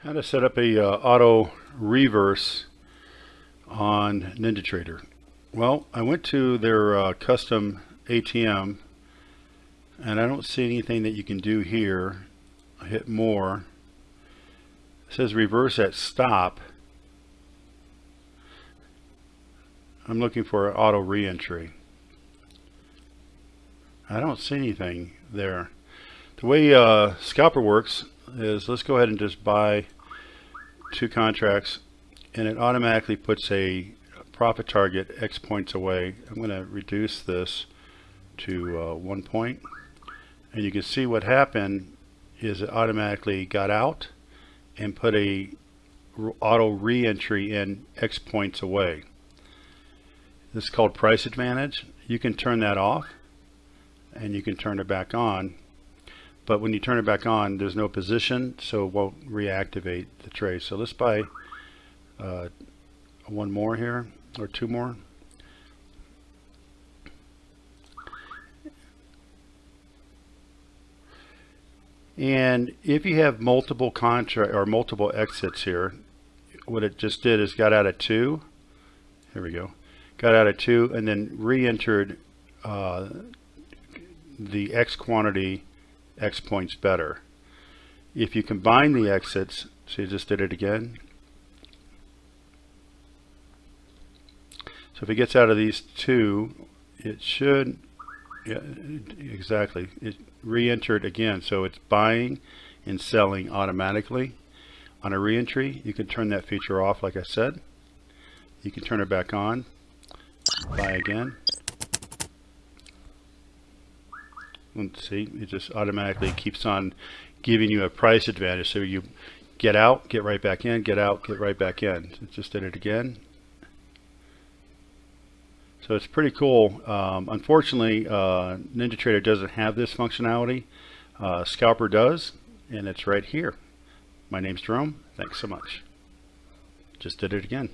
How to set up a uh, auto reverse on NinjaTrader. Well, I went to their uh, custom ATM and I don't see anything that you can do here. I hit more. It says reverse at stop. I'm looking for auto reentry. I don't see anything there. The way uh, Scalper works is let's go ahead and just buy two contracts and it automatically puts a profit target X points away. I'm going to reduce this to uh, one point and you can see what happened is it automatically got out and put a auto re-entry in X points away. This is called price advantage. You can turn that off and you can turn it back on but when you turn it back on there's no position so it won't reactivate the trace so let's buy uh, one more here or two more. And if you have multiple contract or multiple exits here what it just did is got out of two. Here we go. Got out of two and then re-entered uh, the X quantity X points better. If you combine the exits, so you just did it again. So if it gets out of these two, it should, yeah, exactly, it re-entered again. So it's buying and selling automatically. On a re-entry, you can turn that feature off like I said. You can turn it back on, buy again. Let's see, it just automatically keeps on giving you a price advantage. So you get out, get right back in, get out, get right back in. It just did it again. So it's pretty cool. Um, unfortunately, uh, NinjaTrader doesn't have this functionality. Uh, Scalper does, and it's right here. My name's Jerome. Thanks so much. Just did it again.